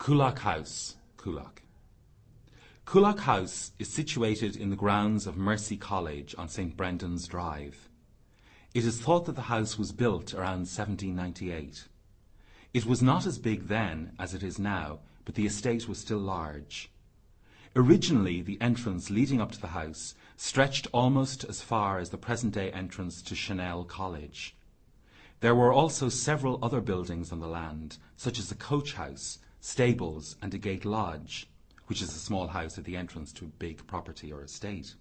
Coolock House, Coolock. Coolock House is situated in the grounds of Mercy College on St Brendan's Drive. It is thought that the house was built around 1798. It was not as big then as it is now, but the estate was still large. Originally, the entrance leading up to the house stretched almost as far as the present-day entrance to Chanel College. There were also several other buildings on the land, such as a coach house, stables, and a gate lodge, which is a small house at the entrance to a big property or estate.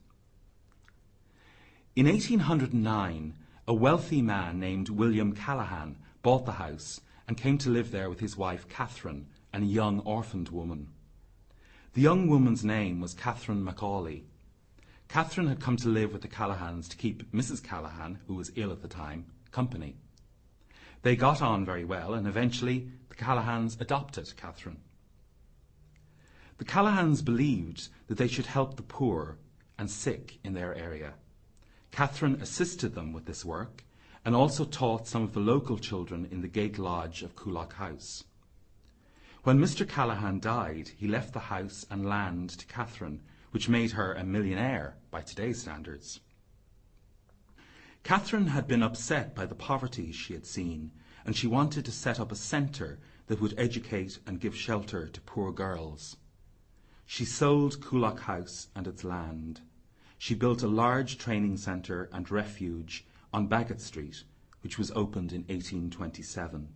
In 1809, a wealthy man named William Callaghan bought the house and came to live there with his wife Catherine and a young orphaned woman. The young woman's name was Catherine McAuley. Catherine had come to live with the Callahans to keep Mrs. Callaghan, who was ill at the time, company. They got on very well, and eventually the Callahans adopted Catherine. The Callahans believed that they should help the poor and sick in their area. Catherine assisted them with this work and also taught some of the local children in the Gate Lodge of Coolock House. When Mr. Callaghan died, he left the house and land to Catherine, which made her a millionaire by today's standards. Catherine had been upset by the poverty she had seen, and she wanted to set up a centre that would educate and give shelter to poor girls. She sold Coolock House and its land. She built a large training centre and refuge on Baggot Street, which was opened in 1827.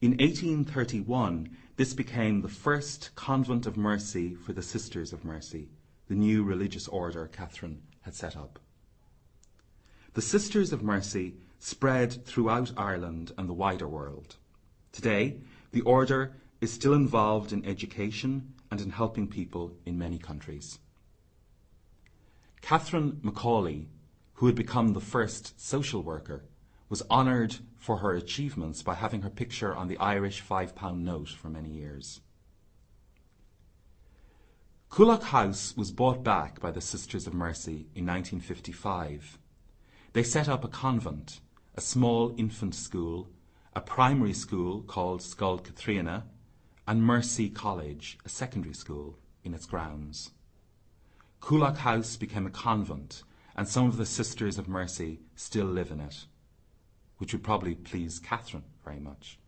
In 1831, this became the first convent of mercy for the Sisters of Mercy, the new religious order Catherine had set up. The Sisters of Mercy spread throughout Ireland and the wider world. Today, the order is still involved in education and in helping people in many countries. Catherine McAuley, who had become the first social worker, was honoured for her achievements by having her picture on the Irish £5 note for many years. Coolock House was bought back by the Sisters of Mercy in 1955 they set up a convent, a small infant school, a primary school called Scoil Catriona, and Mercy College, a secondary school, in its grounds. Coolock House became a convent, and some of the Sisters of Mercy still live in it, which would probably please Catherine very much.